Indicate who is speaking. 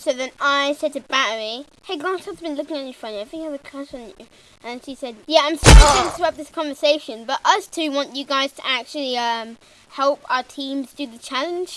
Speaker 1: So then I said to Battery, hey, Grant has been looking at you funny. I think he has a crush on you. And she said, yeah, I'm sorry to oh. interrupt this conversation, but us two want you guys to actually um, help our teams do the challenge.